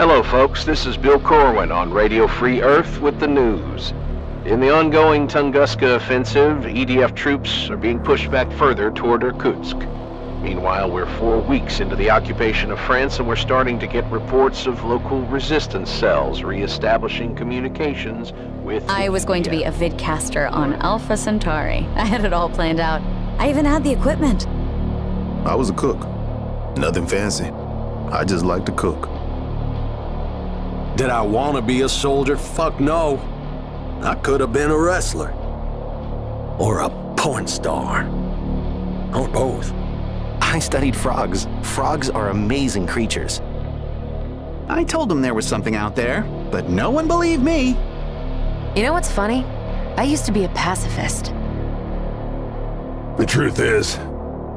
Hello, folks. This is Bill Corwin on Radio Free Earth with the news. In the ongoing Tunguska offensive, EDF troops are being pushed back further toward Irkutsk. Meanwhile, we're four weeks into the occupation of France and we're starting to get reports of local resistance cells re-establishing communications with... I was going to be a vidcaster on Alpha Centauri. I had it all planned out. I even had the equipment. I was a cook. Nothing fancy. I just like to cook. Did I want to be a soldier? Fuck no. I could have been a wrestler. Or a porn star. Or both. I studied frogs. Frogs are amazing creatures. I told them there was something out there, but no one believed me. You know what's funny? I used to be a pacifist. The truth is,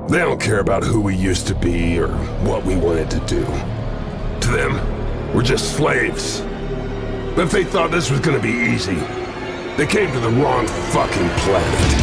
they don't care about who we used to be or what we wanted to do. To them, we're just slaves. But if they thought this was gonna be easy, they came to the wrong fucking planet.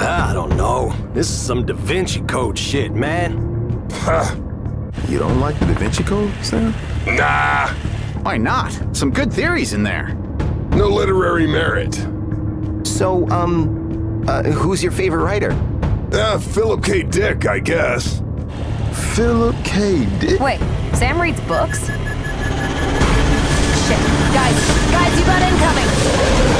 I don't know. This is some Da Vinci Code shit, man. Huh. You don't like the Da Vinci Code, Sam? Nah. Why not? Some good theories in there. No literary merit. So, um, uh, who's your favorite writer? Uh, Philip K. Dick, I guess. Philip K. Dick? Wait, Sam reads books? Shit. Guys, guys, you got incoming!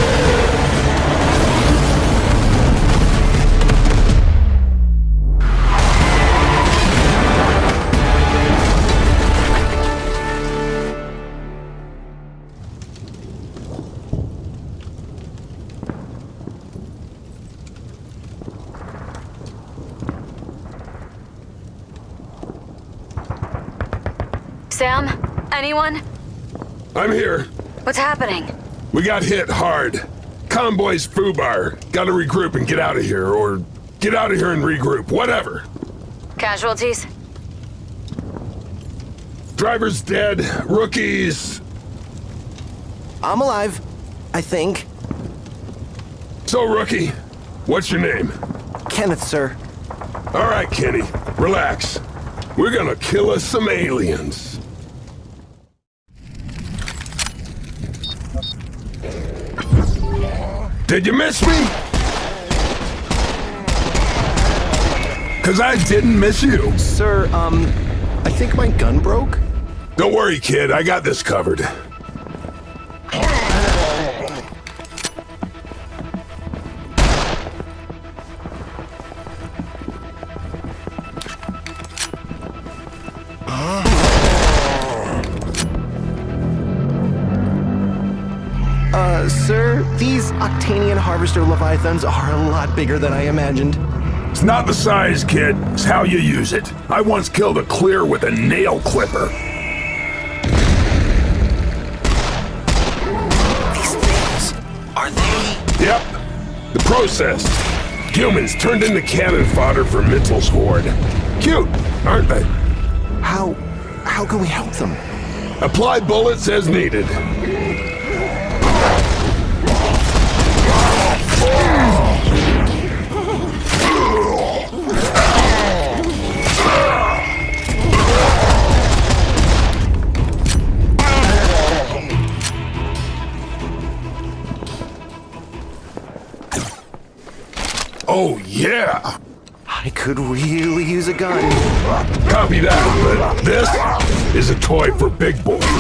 Anyone? I'm here. What's happening? We got hit hard. Convoy's FUBAR. Gotta regroup and get out of here, or get out of here and regroup, whatever. Casualties? Driver's dead. Rookies. I'm alive, I think. So, Rookie, what's your name? Kenneth, sir. All right, Kenny. Relax. We're gonna kill us some aliens. Did you miss me? Cause I didn't miss you. Sir, um, I think my gun broke. Don't worry, kid. I got this covered. Uh, sir, these Octanian Harvester Leviathans are a lot bigger than I imagined. It's not the size, kid. It's how you use it. I once killed a Kleer with a nail clipper. These things, are they... Yep. The process. Humans turned into cannon fodder for Mitzel's horde. Cute, aren't they? How... how can we help them? Apply bullets as needed. Oh, yeah! I could really use a gun. Copy that, but this is a toy for big boys.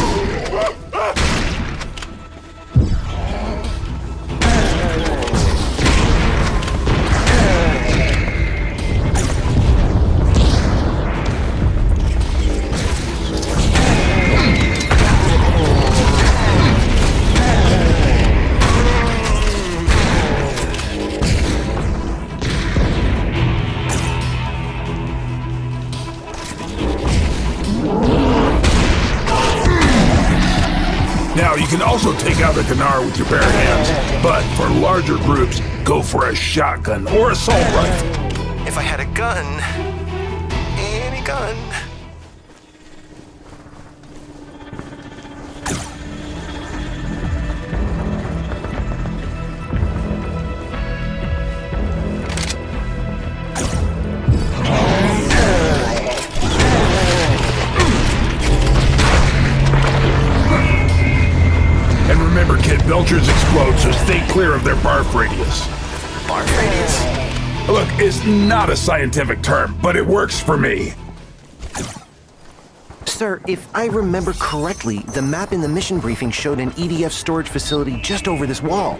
Can also take out a Gnaar with your bare hands, but for larger groups, go for a shotgun or assault rifle. If I had a gun... Any gun... Belchers explode, so stay clear of their barf radius. Barf radius? Look, it's not a scientific term, but it works for me. Sir, if I remember correctly, the map in the mission briefing showed an EDF storage facility just over this wall.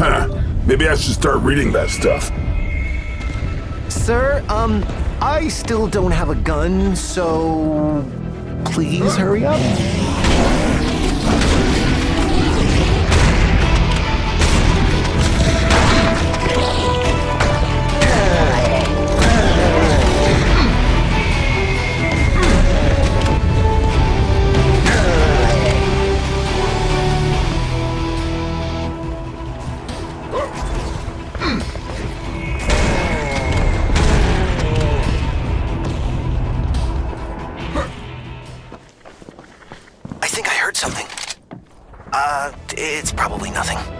Huh. Maybe I should start reading that stuff. Sir, um, I still don't have a gun, so... Please hurry up. Something. Uh, it's probably nothing.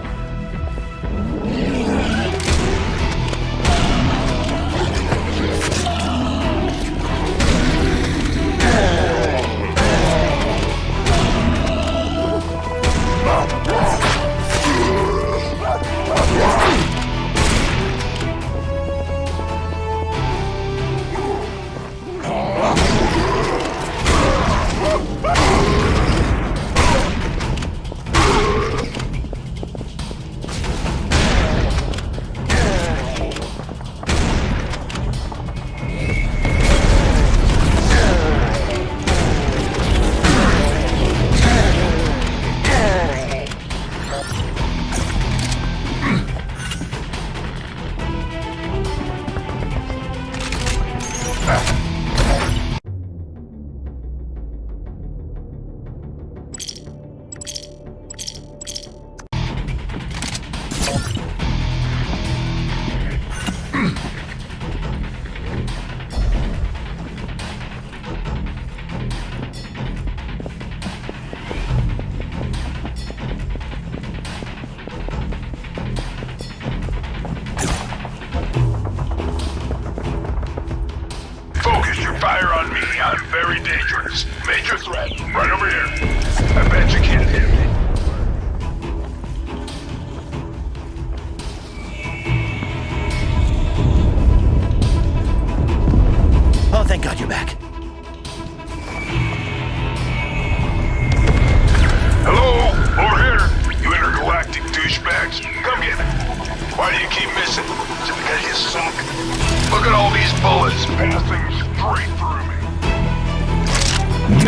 Major threat. Right over here.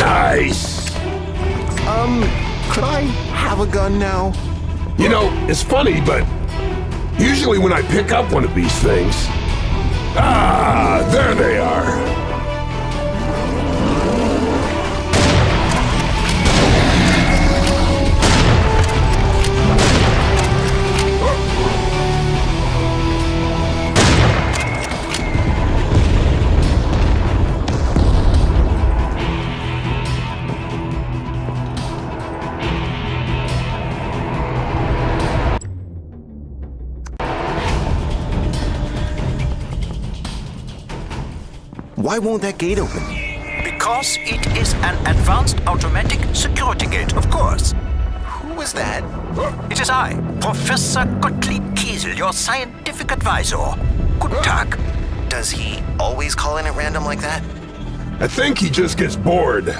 Nice. Um, could I have a gun now? You know, it's funny, but usually when I pick up one of these things, Ah, there they are. Why won't that gate open? Because it is an advanced automatic security gate, of course. Who was that? It is I, Professor Gottlieb Kiesel, your scientific advisor. Guten Tag. Does he always call in at random like that? I think he just gets bored.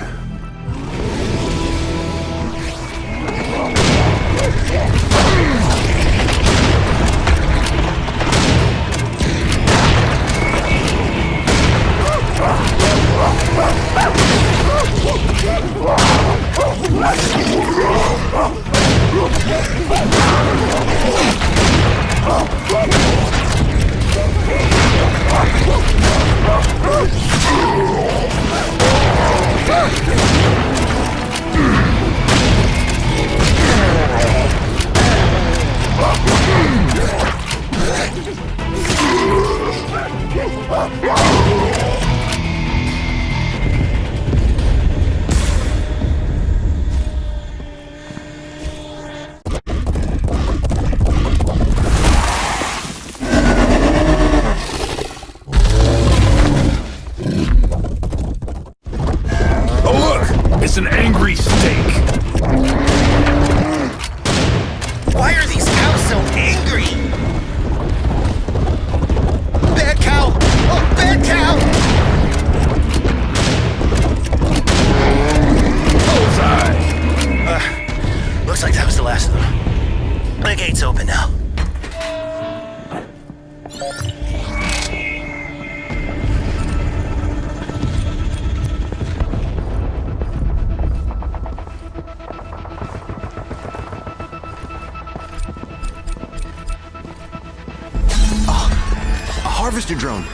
Harvester drone.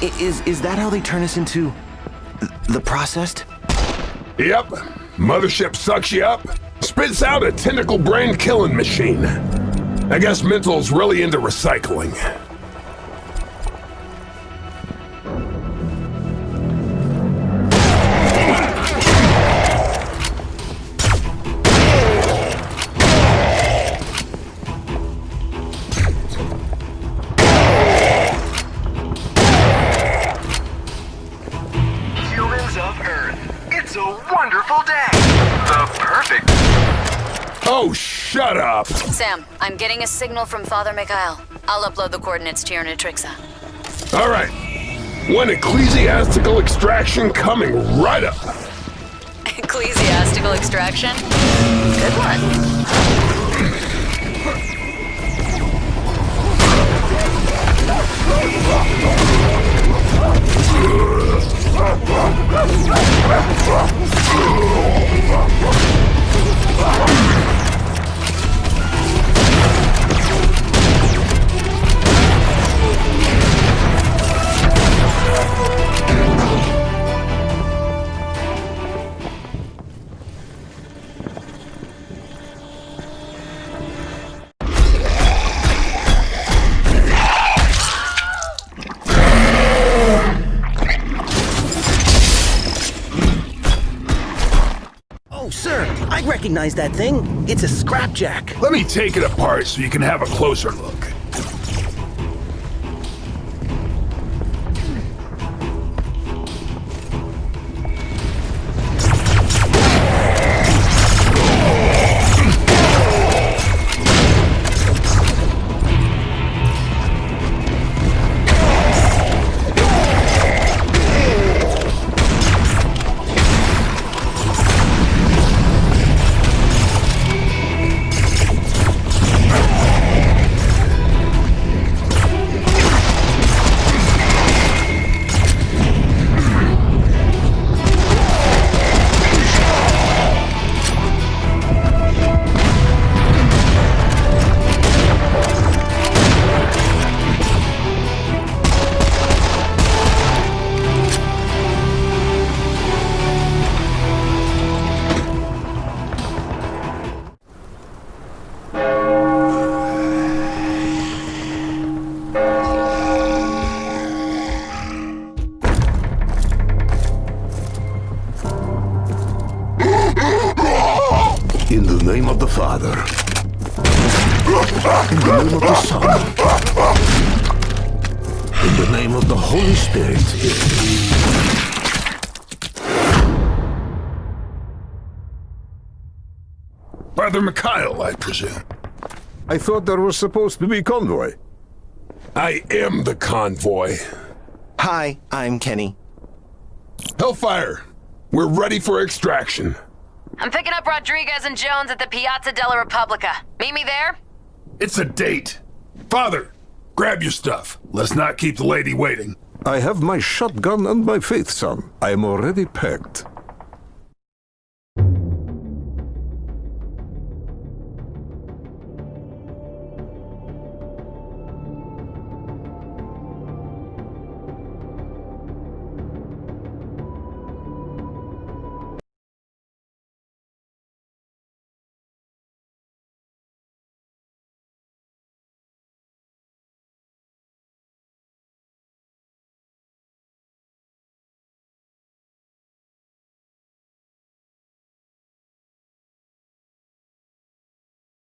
I- is is that how they turn us into the processed? Yep. Mothership sucks you up, spits out a tentacle brain killing machine. I guess Mental's really into recycling. Oh, shut up! Sam, I'm getting a signal from Father Mikhail. I'll upload the coordinates to your NETRICSA. All right. One ecclesiastical extraction coming right up. Ecclesiastical extraction? Good one. Sir, I recognize that thing. It's a scrapjack. Let me take it apart so you can have a closer look. Father Mikhail, I presume. I thought there was supposed to be convoy. I am the convoy. Hi, I'm Kenny. Hellfire, we're ready for extraction. I'm picking up Rodriguez and Jones at the Piazza della Repubblica. Meet me there? It's a date. Father, grab your stuff. Let's not keep the lady waiting. I have my shotgun and my faith son. I am already packed.